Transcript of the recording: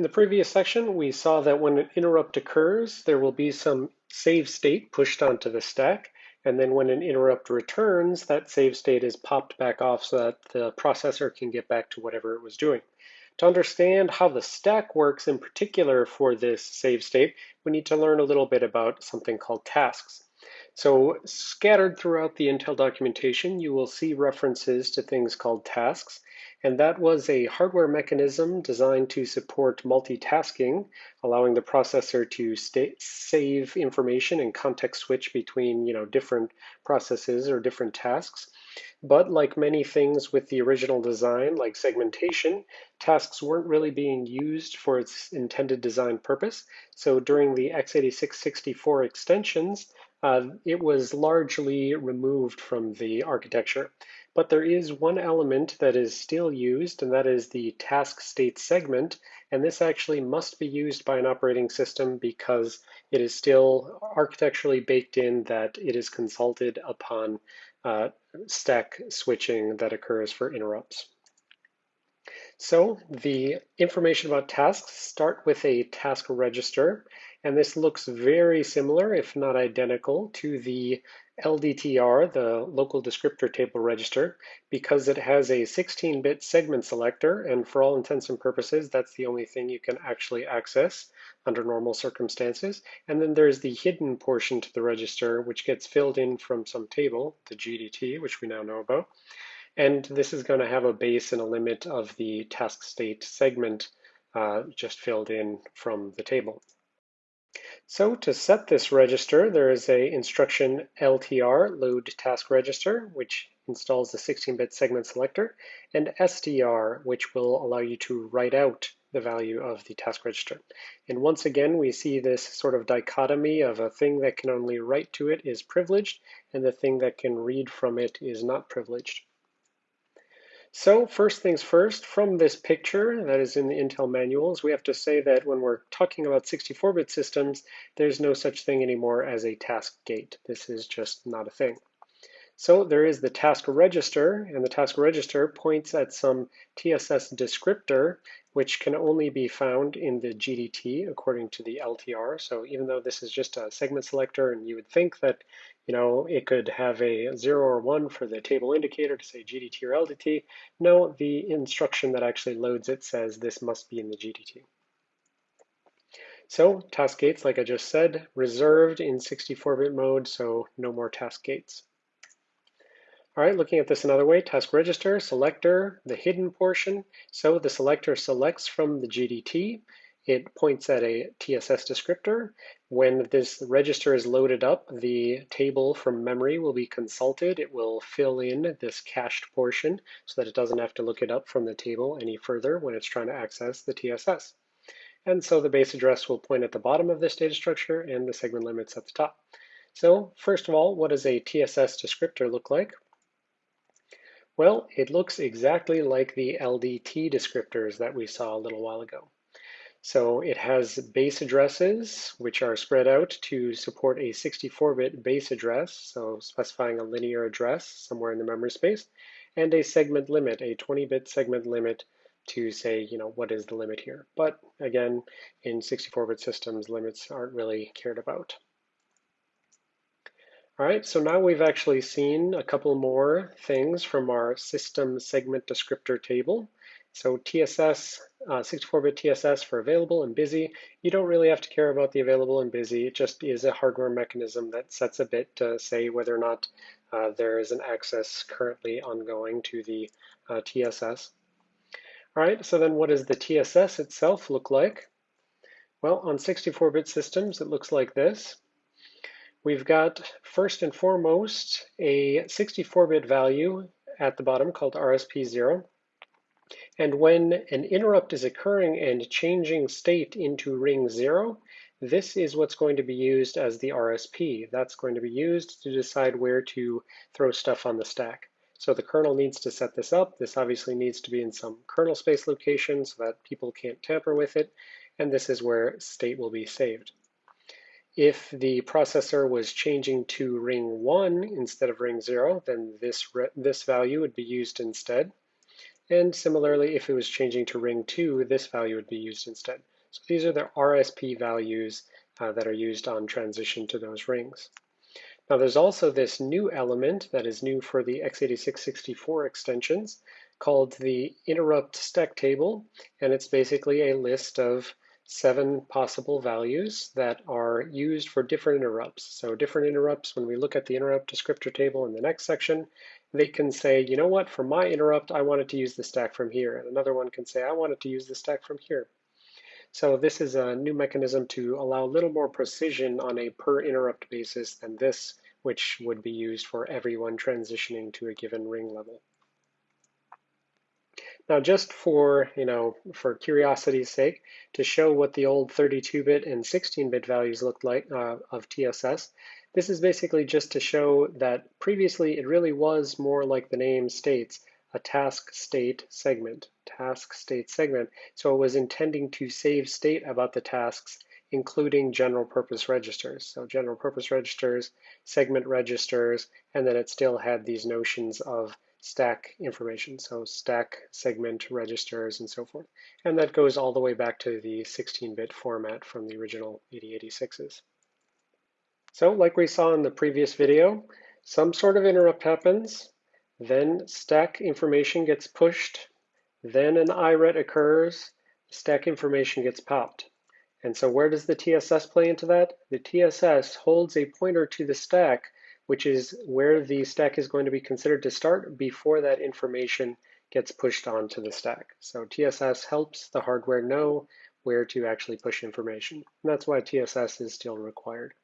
In the previous section, we saw that when an interrupt occurs, there will be some save state pushed onto the stack. And then when an interrupt returns, that save state is popped back off so that the processor can get back to whatever it was doing. To understand how the stack works in particular for this save state, we need to learn a little bit about something called tasks. So scattered throughout the Intel documentation, you will see references to things called tasks. And that was a hardware mechanism designed to support multitasking, allowing the processor to save information and context switch between you know, different processes or different tasks. But like many things with the original design, like segmentation, tasks weren't really being used for its intended design purpose. So during the x86-64 extensions, uh, it was largely removed from the architecture. But there is one element that is still used, and that is the task state segment. And this actually must be used by an operating system because it is still architecturally baked in that it is consulted upon uh, stack switching that occurs for interrupts. So the information about tasks start with a task register, and this looks very similar, if not identical, to the LDTR, the local descriptor table register, because it has a 16-bit segment selector, and for all intents and purposes, that's the only thing you can actually access under normal circumstances. And then there's the hidden portion to the register, which gets filled in from some table, the GDT, which we now know about. And this is going to have a base and a limit of the task state segment uh, just filled in from the table. So to set this register, there is a instruction LTR, load task register, which installs the 16-bit segment selector, and STR, which will allow you to write out the value of the task register. And once again, we see this sort of dichotomy of a thing that can only write to it is privileged, and the thing that can read from it is not privileged. So first things first, from this picture that is in the Intel manuals, we have to say that when we're talking about 64-bit systems, there's no such thing anymore as a task gate. This is just not a thing. So there is the task register, and the task register points at some TSS descriptor, which can only be found in the GDT according to the LTR. So even though this is just a segment selector, and you would think that you know, it could have a zero or one for the table indicator to say GDT or LDT. No, the instruction that actually loads it says this must be in the GDT. So task gates, like I just said, reserved in 64-bit mode, so no more task gates. All right, looking at this another way, task register, selector, the hidden portion. So the selector selects from the GDT, it points at a TSS descriptor. When this register is loaded up, the table from memory will be consulted. It will fill in this cached portion so that it doesn't have to look it up from the table any further when it's trying to access the TSS. And so the base address will point at the bottom of this data structure and the segment limits at the top. So first of all, what does a TSS descriptor look like? Well, it looks exactly like the LDT descriptors that we saw a little while ago. So it has base addresses, which are spread out to support a 64-bit base address, so specifying a linear address somewhere in the memory space, and a segment limit, a 20-bit segment limit to say, you know, what is the limit here. But again, in 64-bit systems, limits aren't really cared about. All right, so now we've actually seen a couple more things from our system segment descriptor table. So TSS, 64-bit uh, TSS for available and busy. You don't really have to care about the available and busy. It just is a hardware mechanism that sets a bit to say whether or not uh, there is an access currently ongoing to the uh, TSS. All right, so then what does the TSS itself look like? Well, on 64-bit systems, it looks like this. We've got, first and foremost, a 64-bit value at the bottom called RSP0. And when an interrupt is occurring and changing state into ring zero, this is what's going to be used as the RSP. That's going to be used to decide where to throw stuff on the stack. So the kernel needs to set this up. This obviously needs to be in some kernel space location so that people can't tamper with it. And this is where state will be saved. If the processor was changing to ring one instead of ring zero, then this, this value would be used instead. And similarly, if it was changing to ring 2, this value would be used instead. So these are the RSP values uh, that are used on transition to those rings. Now there's also this new element that is new for the x86-64 extensions called the interrupt stack table, and it's basically a list of seven possible values that are used for different interrupts. So different interrupts, when we look at the interrupt descriptor table in the next section, they can say, you know what, for my interrupt, I wanted to use the stack from here. And another one can say, I wanted to use the stack from here. So this is a new mechanism to allow a little more precision on a per interrupt basis than this, which would be used for everyone transitioning to a given ring level. Now, just for, you know, for curiosity's sake, to show what the old 32-bit and 16-bit values looked like uh, of TSS, this is basically just to show that previously it really was more like the name states, a task state segment, task state segment. So it was intending to save state about the tasks, including general purpose registers. So general purpose registers, segment registers, and then it still had these notions of stack information, so stack segment registers and so forth. And that goes all the way back to the 16-bit format from the original 8086s. So like we saw in the previous video, some sort of interrupt happens, then stack information gets pushed, then an IRET occurs, stack information gets popped. And so where does the TSS play into that? The TSS holds a pointer to the stack which is where the stack is going to be considered to start before that information gets pushed onto the stack. So TSS helps the hardware know where to actually push information. And that's why TSS is still required.